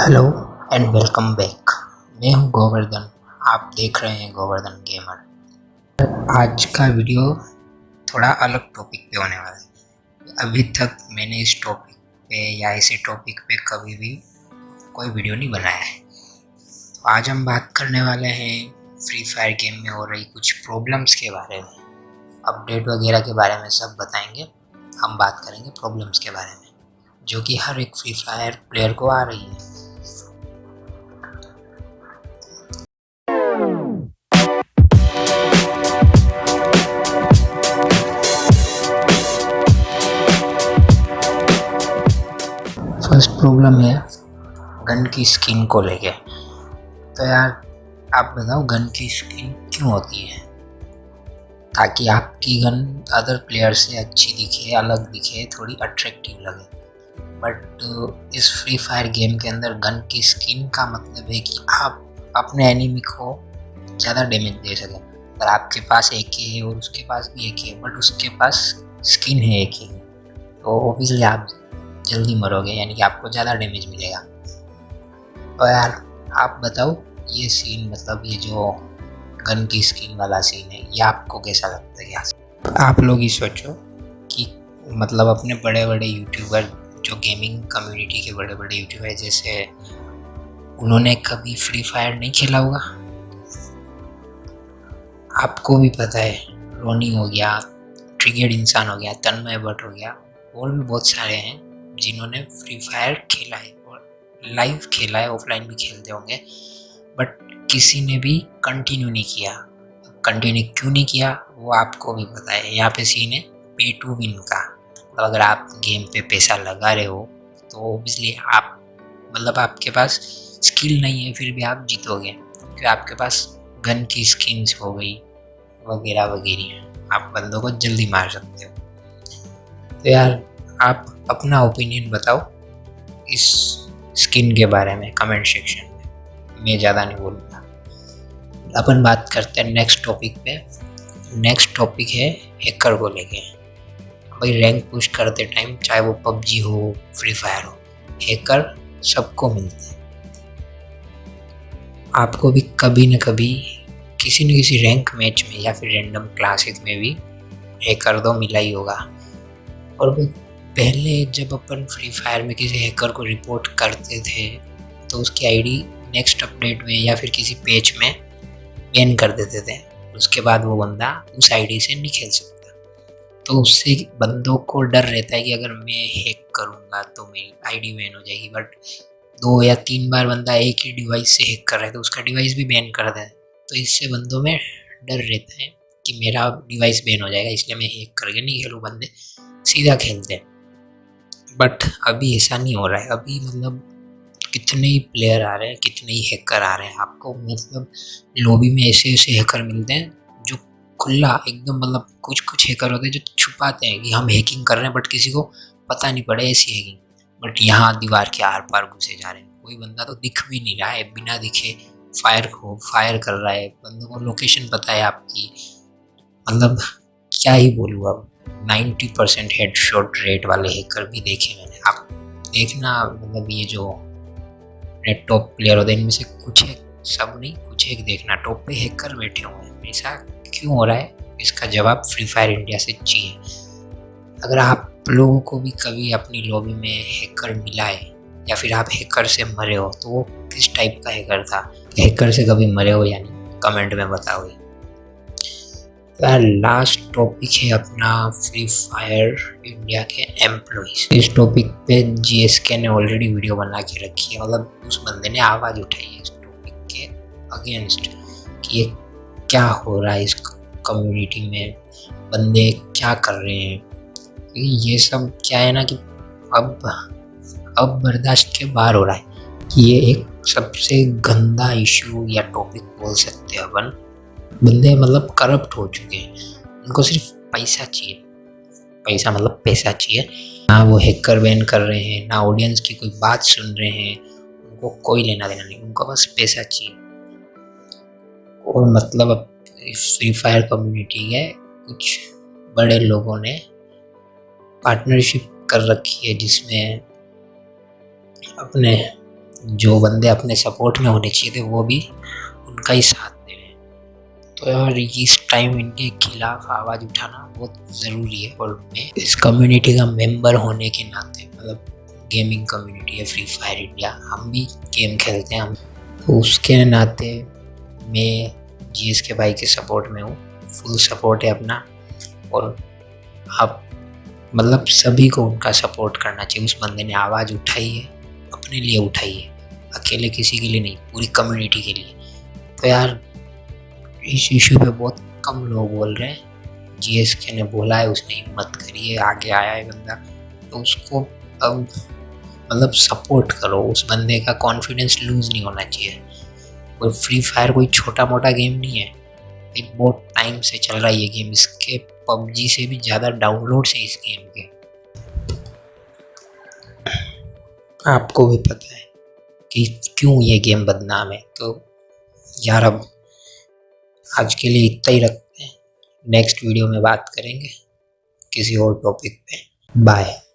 Hello and welcome back मैं हूँ गोवर्धन। आप देख रहे हैं गोवर्धन गेमर आज का वीडियो थोड़ा अलग टॉपिक पे होने वाला है। अभी तक मैंने इस टॉपिक पे या इसी टॉपिक पे कभी भी कोई वीडियो नहीं बनाया है। तो आज हम बात करने वाले हैं फ्री फायर गेम में हो रही कुछ प्रॉब्लम्स के बारे में। अपडेट वगैरह के बारे में सब बताएँगे। हम बात करेंगे प्रॉब्लम्स के बारे में, जो कि हर एक फ्री फायर प्लेयर को आ रही है। प्रॉब्लम है? गन की स्किन को लेके। तो यार, आप बताओ, गन की स्किन क्यों होती है? ताकि आपकी गन अदर प्लेयर से अच्छी दिखे, अलग दिखे, थोड़ी अट्रैक्टिव लगे। बट इस फ्री फायर गेम के अंदर गन की स्किन का मतलब है कि आप अपने एनिमी को ज़्यादा डैमेज दे सकें। अगर आपके पास एक ही है और उसके पास भी एक ही है बट उसके पास स्किन है एक ही तो ऑब्वियसली आप जल्दी मरोगे, यानी कि आपको ज़्यादा डैमेज मिलेगा। तो यार, आप बताओ, ये सीन मतलब ये जो गन की स्किन वाला सीन है, ये आपको कैसा लगता है? क्या? आप लोग ही सोचो कि मतलब अपने बड़े बड़े यूट्यूबर जो गेमिंग कम्युनिटी के बड़े बड़े यूट्यूबर जैसे उन्होंने कभी फ्री फायर नहीं खेला होगा? आपको भी पता है, रोनी हो गया ट्रिगेड इंसान हो गया, तन्मय भट्ट हो गया और भी बहुत सारे हैं। जिन्होंने फ्री फायर खेला है और लाइव खेला है ऑफलाइन भी खेलते होंगे। बट किसी ने भी कंटिन्यू नहीं किया। कंटिन्यू क्यों नहीं किया, वो आपको भी पता है। यहाँ पे सीन है पे टू विन का। मतलब अगर आप गेम पे पैसा लगा रहे हो तो ओबियसली आप मतलब आपके पास स्किल नहीं है, फिर भी आप जीतोगे। क्योंकि आपके पास गन की स्किन्स हो गई, वगैरह वगैरह। आप बंदों को जल्दी मार सकते हो। तो यार आप अपना ओपिनियन बताओ इस स्किन के बारे में कमेंट सेक्शन में। मैं ज़्यादा नहीं बोलूँगा। अपन बात करते हैं नेक्स्ट टॉपिक पे। नेक्स्ट टॉपिक है हैकर को लेके। भाई रैंक पुश करते टाइम चाहे वो पबजी हो फ्री फायर हो हैकर सबको मिलते हैं। आपको भी कभी न कभी किसी न किसी रैंक मैच में या फिर रैंडम क्लासेस में भी हैकर दो मिला ही होगा। और पहले जब अपन फ्री फायर में किसी हैकर को रिपोर्ट करते थे तो उसकी आईडी नेक्स्ट अपडेट में या फिर किसी पेज में बैन कर देते थे। उसके बाद वो बंदा उस आईडी से नहीं खेल सकता। तो उससे बंदों को डर रहता है कि अगर मैं हैक करूँगा तो मेरी आईडी बैन हो जाएगी। बट दो या तीन बार बंदा एक ही डिवाइस से हैक कर रहा है तो उसका डिवाइस भी बैन कर दे तो इससे बंदों में डर रहता है कि मेरा डिवाइस बैन हो जाएगा, इसलिए मैं हैक करके नहीं खेलूँ, बंदे सीधा खेलते हैं। बट अभी ऐसा नहीं हो रहा है। अभी मतलब कितने ही प्लेयर आ रहे हैं, कितने ही हैकर आ रहे हैं, आपको मतलब लॉबी में ऐसे ऐसे हैकर मिलते हैं जो खुला, एकदम मतलब कुछ कुछ हैकर होते हैं जो छुपाते हैं कि हम हैकिंग कर रहे हैं बट किसी को पता नहीं पड़े ऐसी हैकिंग बट यहाँ दीवार के आर पार घुसे जा रहे हैं। कोई बंदा तो दिख भी नहीं रहा है, बिना दिखे फायर को फायर कर रहा है। बंदों को लोकेशन पता है आपकी। मतलब क्या ही बोलूँ अब। Ninety percent head shot rate वाले हैकर भी देखे मैंने। आप देखना मतलब ये जो नेट टॉप प्लेयर होते हैं, इनमें से कुछ एक, सब नहीं, कुछ एक देखना। टॉप पे हैकर बैठे हुए हैं। ऐसा क्यों हो रहा है? इसका जवाब फ्री फायर इंडिया से चाहिए। अगर आप लोगों को भी कभी अपनी लॉबी में हैकर मिला है, या फिर आप हैकर से मरे हो तो वो किस टाइप का हैकर था? हैकर से कभी मरे हो या नहीं? कमेंट में बताओगे यार लास्ट टॉपिक है अपना फ्री फायर इंडिया के एम्प्लॉज इस टॉपिक पे जीएसके ने ऑलरेडी वीडियो बना के रखी है। मतलब उस बंदे ने आवाज़ उठाई है इस टॉपिक के अगेंस्ट कि ये क्या हो रहा है इस कम्युनिटी में? बंदे क्या कर रहे हैं? ये सब क्या है ना कि अब अब बर्दाश्त के बाहर हो रहा है ये एक सबसे गंदा इशू या टॉपिक बोल सकते हैं अपन। बंदे मतलब करप्ट हो चुके हैं। उनको सिर्फ़ पैसा चाहिए। पैसा मतलब पैसा चाहिए। ना वो हैकर बैन कर रहे हैं, ना ऑडियंस की कोई बात सुन रहे हैं। उनको कोई लेना देना नहीं, उनको बस पैसा चाहिए। और मतलब अब फ्री फायर कम्युनिटी के कुछ बड़े लोगों ने पार्टनरशिप कर रखी है जिसमें अपने, जो बंदे अपने सपोर्ट में होने चाहिए थे, वो भी उनका ही साथ यार इस टाइम इनके खिलाफ आवाज़ उठाना बहुत ज़रूरी है और मैं इस कम्युनिटी का मेंबर होने के नाते मतलब गेमिंग कम्युनिटी है फ्री फायर इंडिया हम भी गेम खेलते हैं। हम तो उसके नाते मैं जीएस के भाई के सपोर्ट में हूँ फुल सपोर्ट है अपना। और आप मतलब सभी को उनका सपोर्ट करना चाहिए, उस बंदे ने आवाज़ उठाई है, अपने लिए उठाई है। अकेले किसी के लिए नहीं, पूरी कम्युनिटी के लिए। तो यार इस इशू पे बहुत कम लोग बोल रहे हैं। जीएसके ने बोला है, उसने हिम्मत करी है, आगे आया है बंदा। तो उसको अब मतलब सपोर्ट करो, उस बंदे का कॉन्फिडेंस लूज़ नहीं होना चाहिए। और फ्री फायर कोई छोटा मोटा गेम नहीं है। एक बहुत टाइम से चल रहा है ये गेम इसके पबजी से भी ज़्यादा डाउनलोड है इस गेम के। आपको भी पता है कि क्यों ये गेम बदनाम है। तो यार, अब आज के लिए इतना ही रखते हैं। नेक्स्ट वीडियो में बात करेंगे किसी और टॉपिक पे। बाय